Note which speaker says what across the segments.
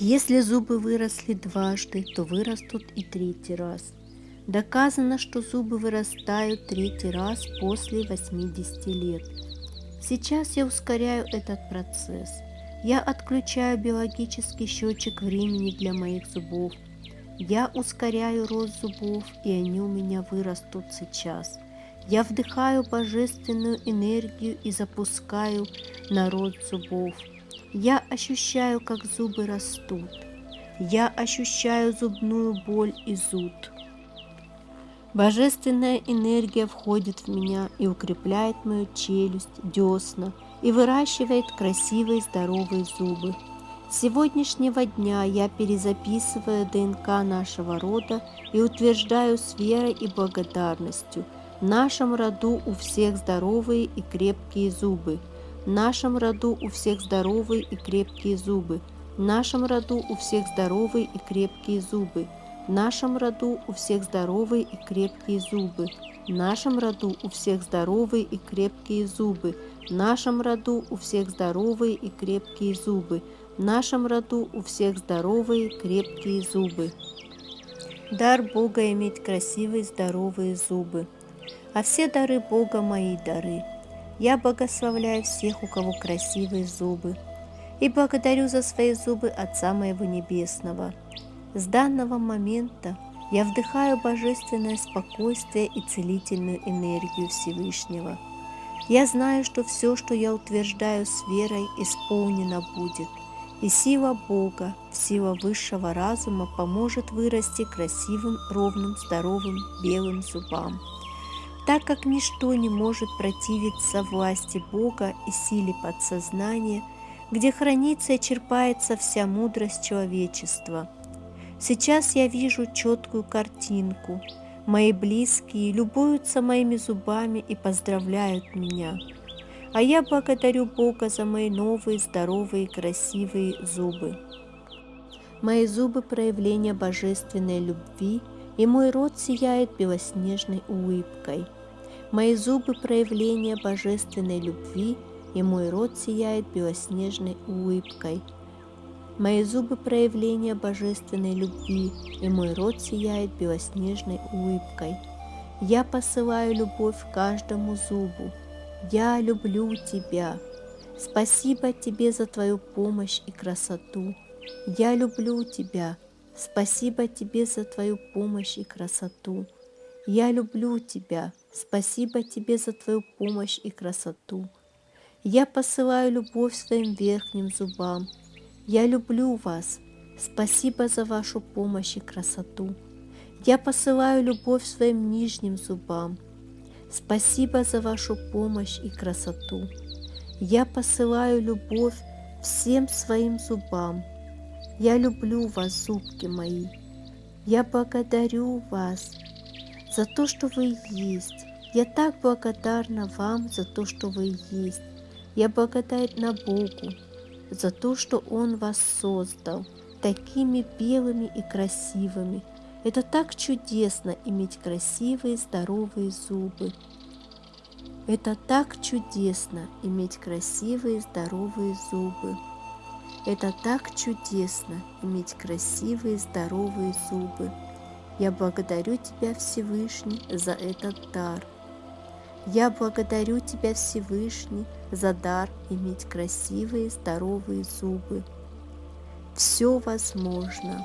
Speaker 1: Если зубы выросли дважды, то вырастут и третий раз. Доказано, что зубы вырастают третий раз после 80 лет. Сейчас я ускоряю этот процесс. Я отключаю биологический счетчик времени для моих зубов. Я ускоряю рост зубов, и они у меня вырастут сейчас. Я вдыхаю божественную энергию и запускаю на рост зубов. Я ощущаю, как зубы растут. Я ощущаю зубную боль и зуд. Божественная энергия входит в меня и укрепляет мою челюсть, десна и выращивает красивые здоровые зубы. С сегодняшнего дня я перезаписываю ДНК нашего рода и утверждаю с верой и благодарностью. В нашем роду у всех здоровые и крепкие зубы. В нашем роду у всех здоровые и крепкие зубы. В нашем роду у всех здоровые и крепкие зубы. В нашем роду у всех здоровые и крепкие зубы. В нашем роду у всех здоровые и крепкие зубы. В нашем роду у всех здоровые и крепкие зубы. В нашем роду у всех здоровые крепкие зубы. Дар Бога иметь красивые здоровые зубы. А все дары Бога мои дары. Я благословляю всех, у кого красивые зубы. И благодарю за свои зубы Отца моего Небесного – с данного момента я вдыхаю божественное спокойствие и целительную энергию Всевышнего. Я знаю, что все, что я утверждаю с верой, исполнено будет, и сила Бога, сила высшего разума поможет вырасти красивым, ровным, здоровым, белым зубам. Так как ничто не может противиться власти Бога и силе подсознания, где хранится и черпается вся мудрость человечества – Сейчас я вижу четкую картинку. Мои близкие любуются моими зубами и поздравляют меня. А я благодарю Бога за мои новые, здоровые, красивые зубы. Мои зубы – проявление божественной любви, и мой рот сияет белоснежной улыбкой. Мои зубы – проявление божественной любви, и мой рот сияет белоснежной улыбкой – Мои зубы – проявление божественной любви, и мой рот сияет белоснежной улыбкой. Я посылаю любовь каждому зубу. Я люблю тебя. Спасибо тебе за твою помощь и красоту. Я люблю тебя. Спасибо тебе за твою помощь и красоту. Я люблю тебя. Спасибо тебе за твою помощь и красоту. Я посылаю любовь своим верхним зубам – я люблю вас. Спасибо за вашу помощь и красоту. Я посылаю любовь своим нижним зубам. Спасибо за вашу помощь и красоту. Я посылаю любовь всем своим зубам. Я люблю вас, зубки мои. Я благодарю вас за то, что вы есть. Я так благодарна вам за то, что вы есть. Я благодарна Богу за то, что Он вас создал такими белыми и красивыми. Это так чудесно иметь красивые здоровые зубы. Это так чудесно иметь красивые здоровые зубы. Это так чудесно иметь красивые здоровые зубы. Я благодарю Тебя, Всевышний, за этот дар – я благодарю Тебя, Всевышний, за дар иметь красивые, здоровые зубы. Все возможно.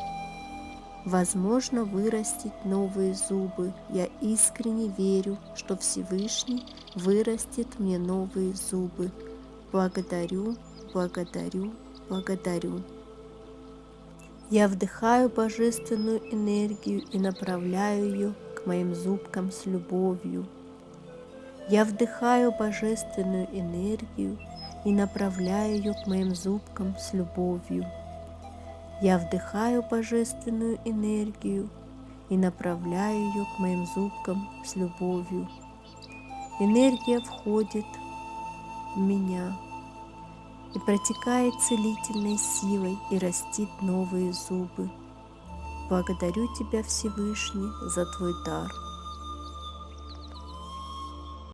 Speaker 1: Возможно вырастить новые зубы. Я искренне верю, что Всевышний вырастет мне новые зубы. Благодарю, благодарю, благодарю. Я вдыхаю божественную энергию и направляю ее к моим зубкам с любовью. Я вдыхаю божественную энергию и направляю ее к моим зубкам с любовью. Я вдыхаю божественную энергию и направляю ее к моим зубкам с любовью. Энергия входит в меня и протекает целительной силой и растит новые зубы. Благодарю Тебя, Всевышний, за Твой дар.